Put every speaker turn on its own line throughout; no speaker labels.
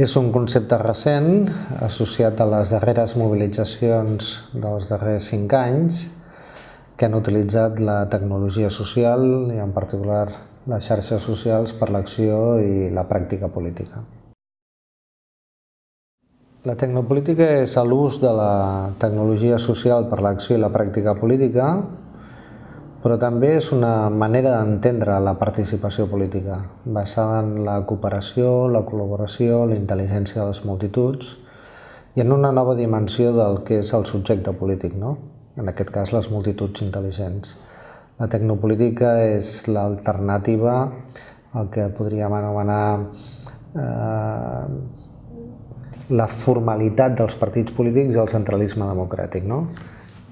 És un concepte recent associat a les darreres mobilitzacions dels darrers cinc anys que han utilitzat la tecnologia social i en particular les xarxes socials per l'acció i la pràctica política. La tecnopolítica és l'ús de la tecnologia social per l'acció i la pràctica política però també és una manera d'entendre la participació política, basada en la cooperació, la col·laboració, la intel·ligència de les multituds i en una nova dimensió del que és el subjecte polític, no? en aquest cas les multituds intel·ligents. La tecnopolítica és l'alternativa al que podríem anomenar eh, la formalitat dels partits polítics i el centralisme democràtic. No?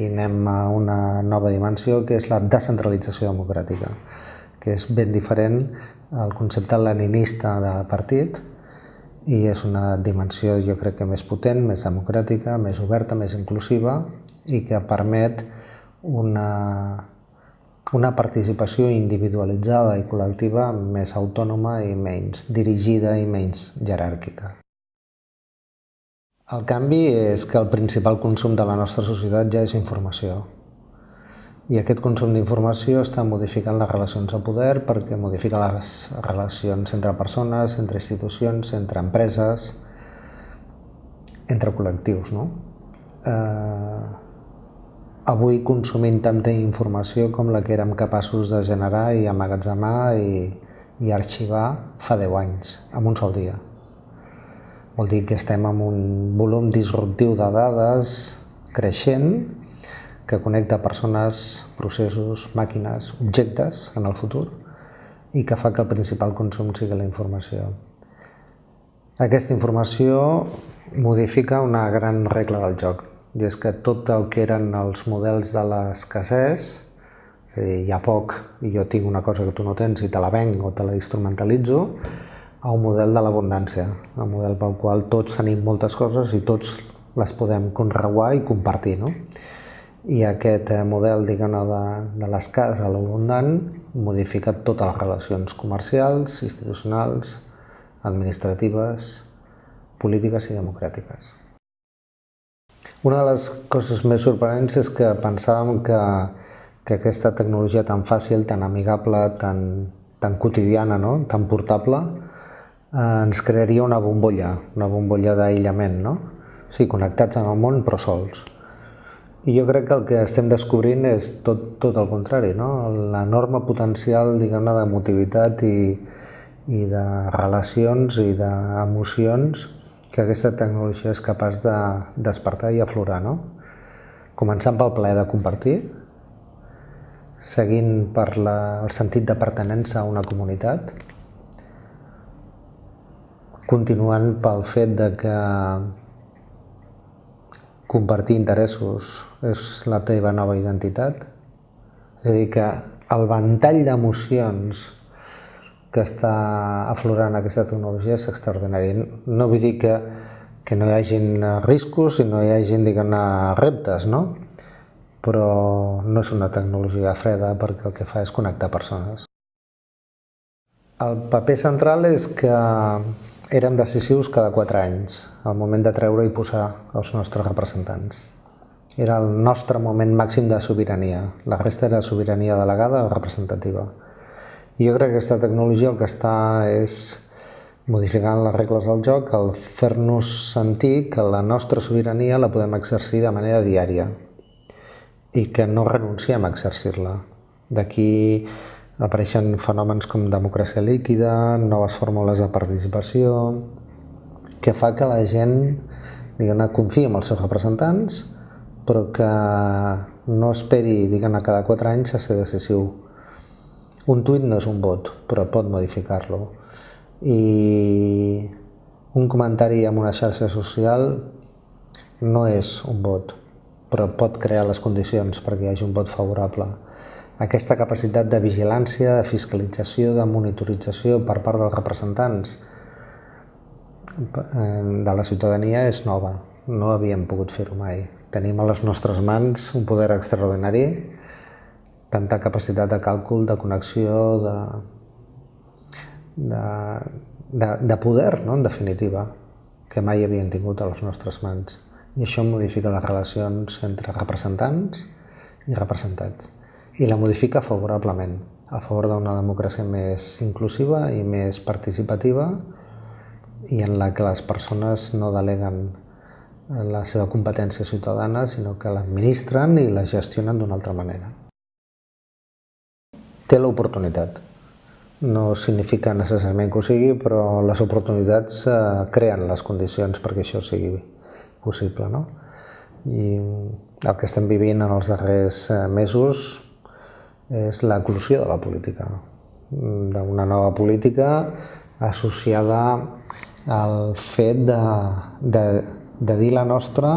I anem a una nova dimensió que és la descentralització democràtica, que és ben diferent al concepte leninista de partit i és una dimensió jo crec que més potent, més democràtica, més oberta, més inclusiva i que permet una, una participació individualitzada i col·lectiva més autònoma i menys dirigida i menys jeràrquica. El canvi és que el principal consum de la nostra societat ja és informació. I aquest consum d'informació està modificant les relacions de poder perquè modifica les relacions entre persones, entre institucions, entre empreses, entre col·lectius. No? Eh, avui consumim tanta informació com la que érem capaços de generar i amagatzemar i, i arxivar fa 10 anys, en un sol dia. Vol dir que estem amb un volum disruptiu de dades creixent que connecta persones, processos, màquines, objectes en el futur i que fa que el principal consum sigui la informació. Aquesta informació modifica una gran regla del joc, i és que tot el que eren els models de l'escassès, és a dir, hi ha poc i jo tinc una cosa que tu no tens i te la venc o te la instrumentalitzo, a un model de l'abundància, un model pel qual tots tenim moltes coses i tots les podem conreguar i compartir. No? I aquest eh, model de, de l'escàs a l'abundant modifica totes les relacions comercials, institucionals, administratives, polítiques i democràtiques. Una de les coses més sorprenents és que pensàvem que, que aquesta tecnologia tan fàcil, tan amigable, tan, tan quotidiana, no? tan portable, ens crearia una bombolla, una bombolla d'aïllament, no? Sí, connectats amb el món però sols. I jo crec que el que estem descobrint és tot, tot el contrari, no? l'enorme potencial diguem-ne d'emotivitat i, i de relacions i d'emocions que aquesta tecnologia és capaç de despertar i aflorar. No? Començant pel plaer de compartir, seguint per la, el sentit de pertenença a una comunitat, continuant pel fet de que compartir interessos és la teva nova identitat. És a dir, que el ventall d'emocions que està aflorant aquesta tecnologia és extraordinari. No vull dir que, que no hi hagin riscos i no hi hagin, diguem-ne, reptes, no? Però no és una tecnologia freda perquè el que fa és connectar persones. El paper central és que érem decisius cada quatre anys, al moment de treure i posar els nostres representants. Era el nostre moment màxim de sobirania, la resta era sobirania delegada o representativa. I jo crec que aquesta tecnologia el que està és modificant les regles del joc, el fer-nos sentir que la nostra sobirania la podem exercir de manera diària i que no renunciem a exercir-la. D'aquí apareixen fenòmens com democràcia líquida, noves fórmules de participació, que fa que la gent diguem confiï en els seus representants, però que no esperi diguem cada quatre anys a ser decisiu. Un tuit no és un vot, però pot modificar-lo. I un comentari en una xarxa social no és un vot, però pot crear les condicions perquè hi hagi un vot favorable aquesta capacitat de vigilància, de fiscalització, de monitorització per part dels representants eh, de la ciutadania és nova. No havíem pogut fer-ho mai. Tenim a les nostres mans un poder extraordinari, tanta capacitat de càlcul, de connexió, de, de, de, de poder, no? en definitiva. que mai havien tingut a les nostres mans. I això modifica les relacions entre representants i representats. I la modifica favorablement, a favor d'una democràcia més inclusiva i més participativa i en la que les persones no deleguen la seva competència ciutadana, sinó que l'administren i la gestionen d'una altra manera. Té l'oportunitat. No significa necessàriament que ho sigui, però les oportunitats eh, creen les condicions perquè això sigui possible. No? I el que estem vivint en els darrers eh, mesos és l'eclusió de la política, d'una nova política associada al fet de, de de dir la nostra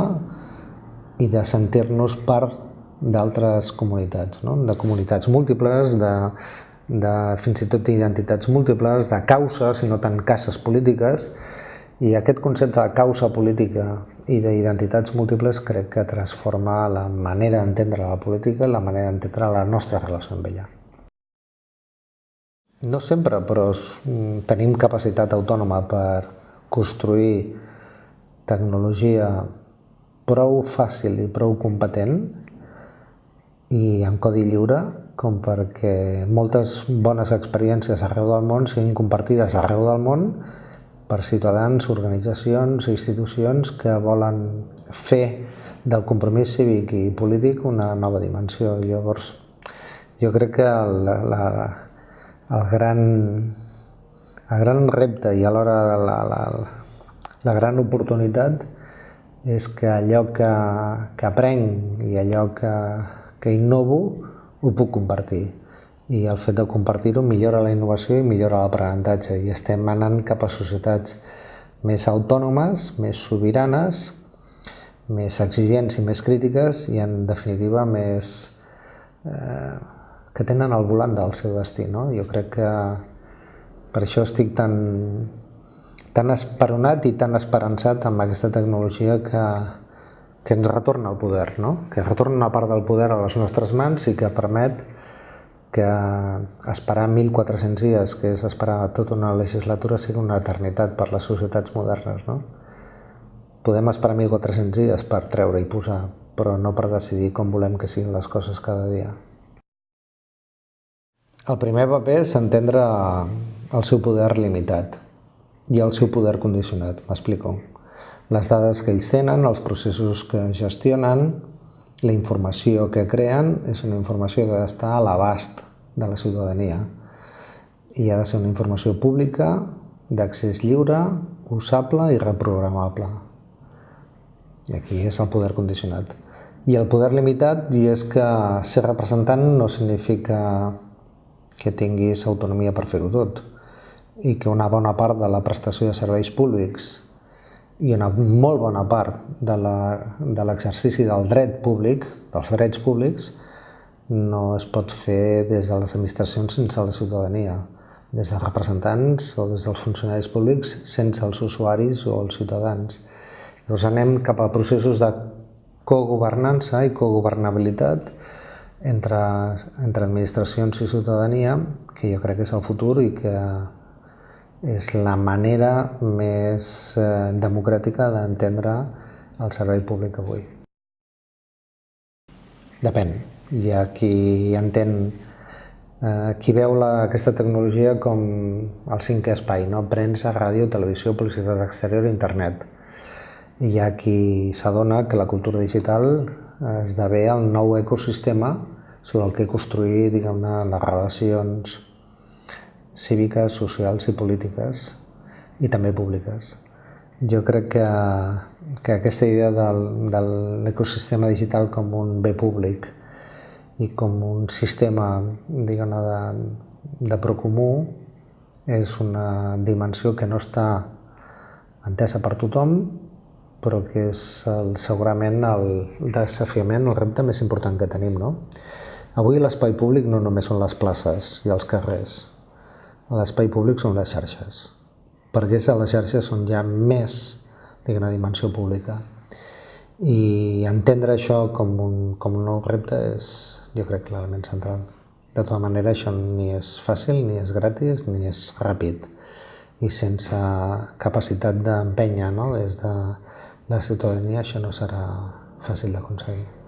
i de sentir-nos part d'altres comunitats, no? de comunitats múltiples, de, de fins i tot identitats múltiples, de causes i no tant cases polítiques, i aquest concepte de causa política i d'identitats múltiples crec que transforma la manera d'entendre la política i la manera d'entendre la nostra relació amb ella. No sempre, però tenim capacitat autònoma per construir tecnologia prou fàcil i prou competent i en codi lliure com perquè moltes bones experiències arreu del món siguin compartides arreu del món per ciutadans, organitzacions institucions que volen fer del compromís cívic i polític una nova dimensió. Llavors, jo crec que el, la, el, gran, el gran repte i alhora la, la, la gran oportunitat és que allò que, que aprenc i allò que, que innovo ho puc compartir. I el fet de compartir-ho millora la innovació i millora l'aprenentatge i estem anant cap a societats més autònomes, més sobiranes, més exigents i més crítiques i en definitiva més eh, que tenen el volant del seu destí. No? Jo crec que per això estic tan, tan esperonat i tan esperançat amb aquesta tecnologia que, que ens retorna el poder, no? que retorna una part del poder a les nostres mans i que permet que esperar 1.400 dies, que és esperar tota una legislatura, sigui una eternitat per les societats modernes. No? Podem esperar 1.400 dies per treure i posar, però no per decidir com volem que siguin les coses cada dia. El primer paper és entendre el seu poder limitat i el seu poder condicionat, m'explico. Les dades que ells tenen, els processos que gestionen, la informació que creen és una informació que ha d'estar a l'abast de la ciutadania i ha de ser una informació pública, d'accés lliure, usable i reprogramable. I aquí és el poder condicionat. I el poder limitat, i és que ser representant no significa que tinguis autonomia per fer-ho tot i que una bona part de la prestació de serveis públics i una molt bona part de l'exercici de del dret públic, dels drets públics, no es pot fer des de les administracions sense la ciutadania, des dels representants o des dels funcionaris públics sense els usuaris o els ciutadans. Llavors anem cap a processos de cogovernança i cogovernabilitat entre, entre administracions i ciutadania, que jo crec que és el futur i que és la manera més eh, democràtica d'entendre el servei públic avui. Depèn. Hi ha qui entén, eh, qui veu la, aquesta tecnologia com el cinquè espai, no? premsa, ràdio, televisió, publicitat exterior i internet. Hi ha qui s'adona que la cultura digital esdevé el nou ecosistema sobre el que construir diguem-ne les relacions cíviques, socials i polítiques i també públiques. Jo crec que, que aquesta idea del, de l'ecosistema digital com un bé públic i com un sistema de, de procomú és una dimensió que no està entesa per tothom, però que és el, segurament el desafiament, el repte més important que tenim. No? Avui l'espai públic no només són les places i els carrers, l'espai públic són les xarxes, perquè és a les xarxes on hi ha més una dimensió pública. I entendre això com un, com un nou repte és, jo crec, l'element central. De tota manera, això ni és fàcil, ni és gratis, ni és ràpid. i sense capacitat d'empènyer no? des de la ciutadania això no serà fàcil d'aconseguir.